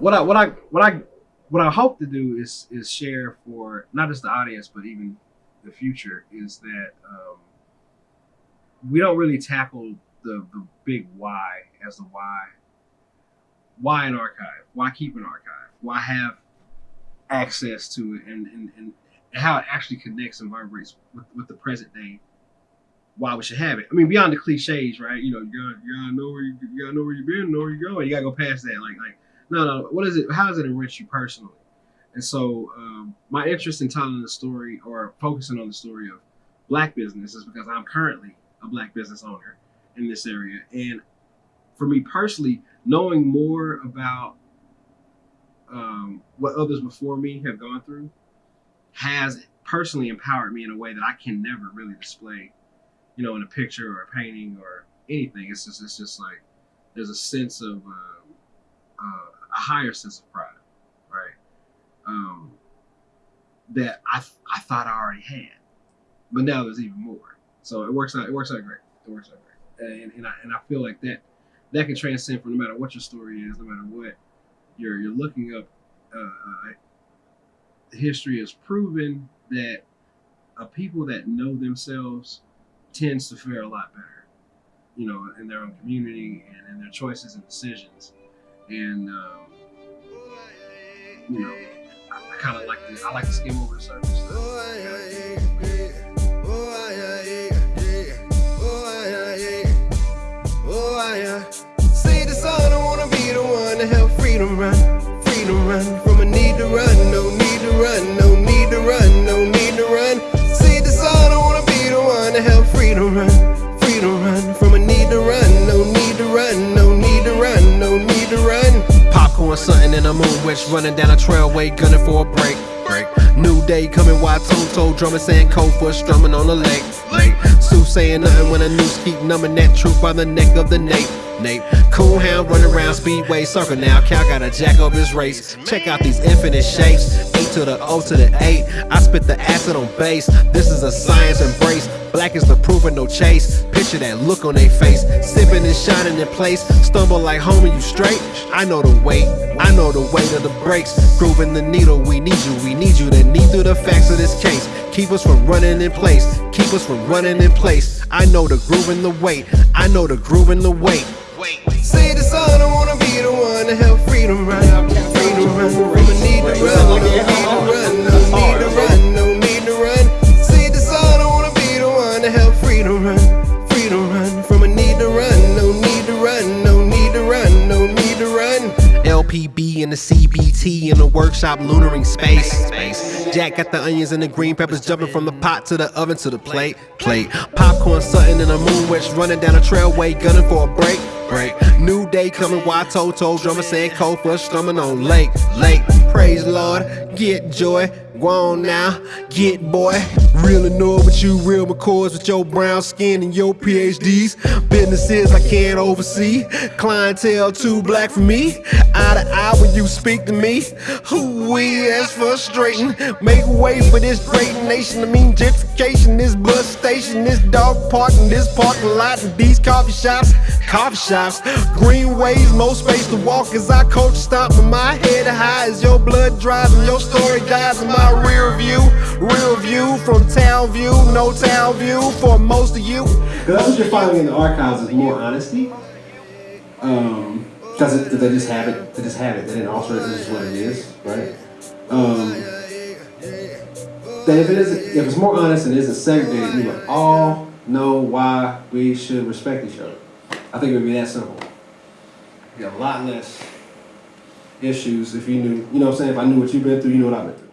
what I what I what I what I hope to do is is share for not just the audience but even the future is that um, we don't really tackle the the big why as the why. Why an archive? Why keep an archive? Why have access to it and, and, and how it actually connects and vibrates with, with the present day why we should have it. I mean, beyond the cliches, right? You know, you gotta, you gotta know where you, you gotta know where you've been, know where you're going. You gotta go past that. Like, like, no, no. What is it? How does it enrich you personally? And so, um, my interest in telling the story or focusing on the story of black business is because I'm currently a black business owner in this area, and for me personally, knowing more about um, what others before me have gone through has personally empowered me in a way that I can never really display, you know, in a picture or a painting or anything. It's just, it's just like there's a sense of uh, uh, higher sense of pride, right? Um, that I I thought I already had, but now there's even more. So it works out. It works out great. It works out great, and and I and I feel like that that can transcend from no matter what your story is, no matter what you're you're looking up. Uh, history has proven that a people that know themselves tends to fare a lot better, you know, in their own community and in their choices and decisions. And um, you know, I, I kind of like to I like to skim over the surface. Say the son, I wanna be the one to help freedom run, freedom run from a need to run, Popcorn, something in the moon, witch running down a trailway, gunning for a break. Break. New day coming, wide Toto drumming, saying cold foot strumming on the lake. Sue saying nothing when a noose keep numbing that truth by the neck of the Nate. Nate. Cool hound running around speedway circle now. Cal gotta jack up his race. Check out these infinite shapes. Eight to the O to the eight. I spit the acid on base. This is a science embrace. Black is the proof and no chase. Picture that look on their face. Sipping and shining in place. Stumble like homie, you straight? I know the weight. I know the weight of the brakes. Grooving the needle. We need you. We need you to need through the facts of this case. Keep us from running in place. Keep us from running in place. I know the groove and the weight. I know the groove and the weight. Say the son, I wanna be the one to help freedom run, freedom run from a need to run, no need to run, no need to run, no need to run. Say the son, I wanna be the one to help freedom run, freedom run from a need to run, no need to run, no need to run, no need to run. LPB in the CBT in the workshop lunaring space. Jack got the onions and the green peppers jumping from the pot to the oven to the plate. Plate. Popcorn something in the moon witch running down a trailway gunning for a break. Break. New day coming, why Toto drummer saying cold for strumming on lake. Lake. Praise Lord, get joy. Go on now, get boy. Real annoyed with you, real McCoys with your brown skin and your PhDs. Businesses I can't oversee. Clientele too black for me. Eye to eye when you speak to me. Who we that's frustrating. Make way for this great nation. I mean gentrification, this bus station, this dog park, and this parking lot, and these coffee shops. Coffee shops, greenways, more space to walk as I coach stop. But my head high as your blood dries and your story dies in my rear view. Real view from town view, no town view for most of you. That's what you're finding in the archives is more honesty. Um, because they just have it, they just have it. They didn't alter it. This is what it is, right? Um, if it is, if it's more honest and isn't segregated, we would all know why we should respect each other. I think it would be that simple. Be a lot less issues if you knew, you know what I'm saying? If I knew what you've been through, you know what I've been through.